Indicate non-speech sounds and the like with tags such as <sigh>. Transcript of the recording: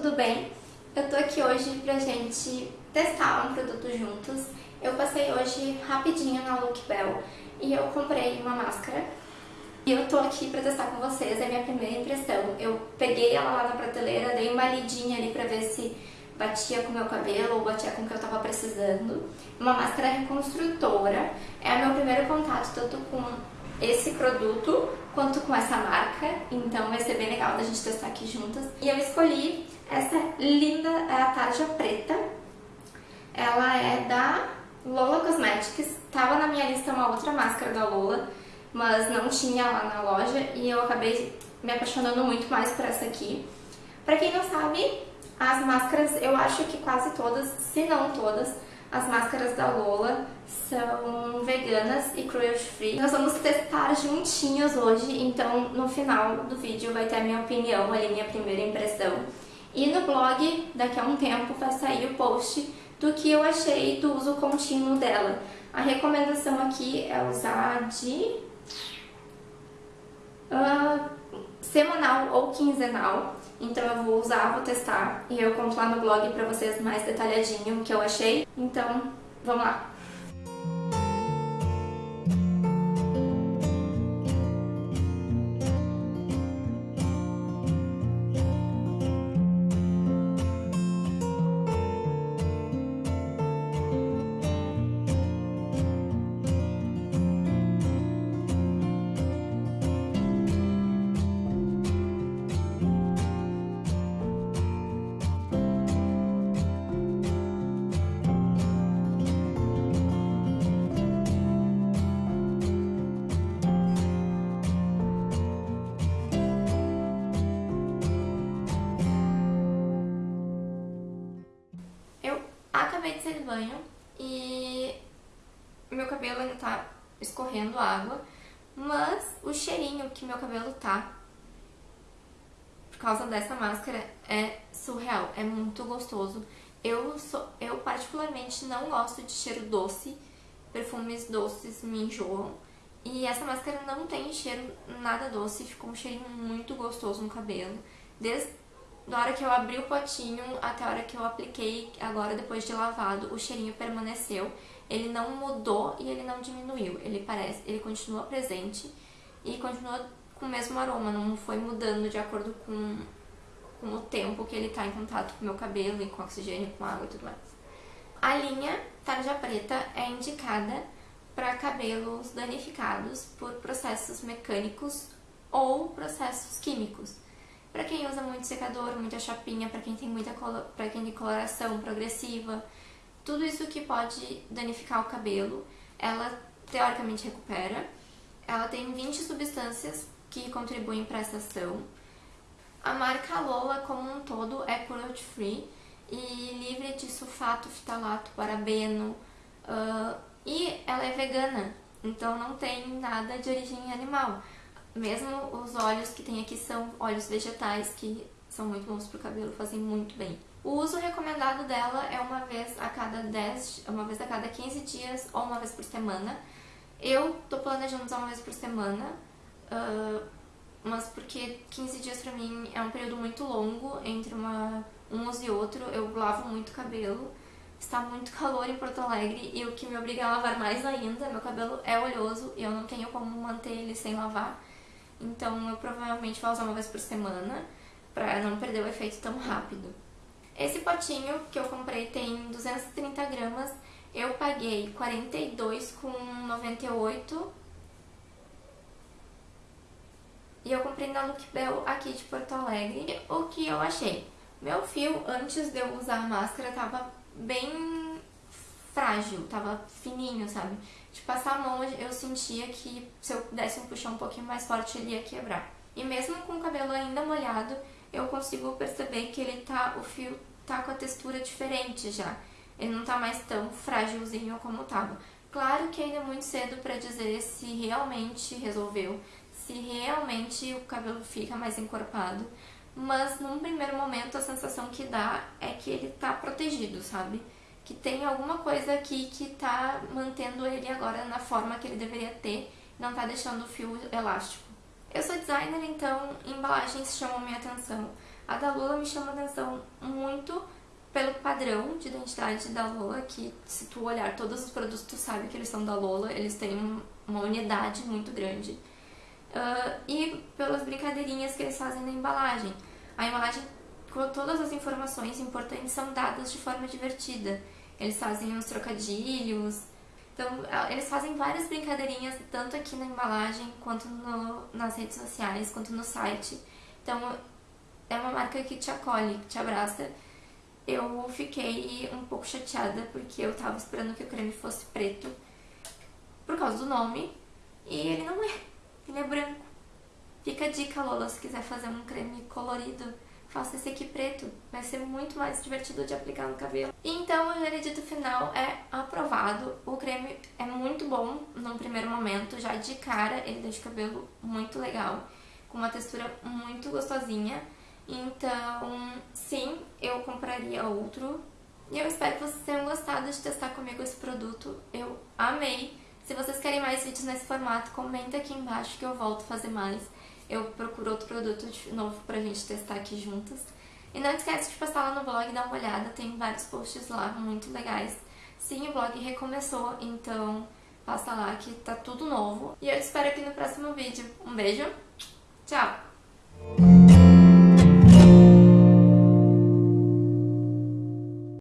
tudo bem? Eu tô aqui hoje pra gente testar um produto juntos. Eu passei hoje rapidinho na Look Bell e eu comprei uma máscara. E eu tô aqui pra testar com vocês, é a minha primeira impressão. Eu peguei ela lá na prateleira, dei uma lidinha ali pra ver se batia com o meu cabelo ou batia com o que eu tava precisando. Uma máscara reconstrutora. É o meu primeiro contato tanto com esse produto quanto com essa marca, então vai ser bem legal da gente testar aqui juntas. E eu escolhi essa linda, é a tarja preta. Ela é da Lola Cosmetics. Tava na minha lista uma outra máscara da Lola, mas não tinha lá na loja e eu acabei me apaixonando muito mais por essa aqui. Pra quem não sabe, as máscaras, eu acho que quase todas, se não todas, as máscaras da Lola são veganas e cruelty free. Nós vamos testar juntinhos hoje, então no final do vídeo vai ter a minha opinião, ali minha primeira impressão. E no blog, daqui a um tempo, vai sair o post do que eu achei do uso contínuo dela. A recomendação aqui é usar de uh, semanal ou quinzenal. Então eu vou usar, vou testar e eu conto lá no blog pra vocês mais detalhadinho o que eu achei. Então, vamos lá! Acabei de sair do banho e meu cabelo ainda tá escorrendo água, mas o cheirinho que meu cabelo tá por causa dessa máscara é surreal, é muito gostoso. Eu, sou, eu particularmente não gosto de cheiro doce, perfumes doces me enjoam. E essa máscara não tem cheiro nada doce, ficou um cheirinho muito gostoso no cabelo. Desde da hora que eu abri o potinho até a hora que eu apliquei, agora depois de lavado, o cheirinho permaneceu. Ele não mudou e ele não diminuiu. Ele parece, ele continua presente e continua com o mesmo aroma, não foi mudando de acordo com, com o tempo que ele está em contato com o meu cabelo, e com oxigênio, com água e tudo mais. A linha Tarja Preta é indicada para cabelos danificados por processos mecânicos ou processos químicos. Para quem usa muito secador, muita chapinha, para quem tem muita para quem tem coloração progressiva, tudo isso que pode danificar o cabelo, ela teoricamente recupera. Ela tem 20 substâncias que contribuem para essa ação. A marca Lola como um todo é cruelty free e livre de sulfato, fitalato, parabeno uh, e ela é vegana, então não tem nada de origem animal. Mesmo os óleos que tem aqui são óleos vegetais, que são muito bons para o cabelo, fazem muito bem. O uso recomendado dela é uma vez a cada 10, uma vez a cada 15 dias ou uma vez por semana. Eu tô planejando usar uma vez por semana, uh, mas porque 15 dias pra mim é um período muito longo entre uma, um uso e outro, eu lavo muito cabelo, está muito <laughs> calor em Porto Alegre e o que me obriga a lavar mais ainda, meu cabelo é oleoso e eu não tenho como manter ele sem lavar. Então eu provavelmente vou usar uma vez por semana para não perder o efeito tão rápido. Esse potinho que eu comprei tem 230 gramas, eu paguei 42,98 e eu comprei na Look Bell aqui de Porto Alegre. O que eu achei? Meu fio, antes de eu usar a máscara, tava bem frágil, tava fininho, sabe? De passar a mão eu sentia que se eu desse um puxão um pouquinho mais forte ele ia quebrar. E mesmo com o cabelo ainda molhado, eu consigo perceber que ele tá, o fio tá com a textura diferente já. Ele não tá mais tão frágilzinho como tava. Claro que ainda é muito cedo para dizer se realmente resolveu, se realmente o cabelo fica mais encorpado, mas num primeiro momento a sensação que dá é que ele tá protegido, sabe? Que tem alguma coisa aqui que tá mantendo ele agora na forma que ele deveria ter, não tá deixando o fio elástico. Eu sou designer, então embalagens chamam minha atenção. A da Lula me chama atenção muito pelo padrão de identidade da Lola, que se tu olhar todos os produtos, tu sabe que eles são da Lola, eles têm uma unidade muito grande. Uh, e pelas brincadeirinhas que eles fazem na embalagem. A embalagem, todas as informações importantes, são dadas de forma divertida. Eles fazem uns trocadilhos, então eles fazem várias brincadeirinhas, tanto aqui na embalagem, quanto no, nas redes sociais, quanto no site. Então é uma marca que te acolhe, que te abraça eu fiquei um pouco chateada porque eu tava esperando que o creme fosse preto por causa do nome e ele não é, ele é branco. Fica a dica, Lola, se quiser fazer um creme colorido, faça esse aqui preto. Vai ser muito mais divertido de aplicar no cabelo. Então, o veredito final é aprovado. O creme é muito bom num primeiro momento. Já de cara, ele deixa o cabelo muito legal. Com uma textura muito gostosinha. Então, sim, eu compraria outro. E eu espero que vocês tenham gostado de testar comigo esse produto. Eu amei. Se vocês querem mais vídeos nesse formato, comenta aqui embaixo que eu volto a fazer mais. Eu procuro outro produto novo pra gente testar aqui juntas. E não esquece de passar lá no blog e dar uma olhada, tem vários posts lá muito legais. Sim, o blog recomeçou, então passa lá que tá tudo novo. E eu te espero aqui no próximo vídeo. Um beijo, tchau!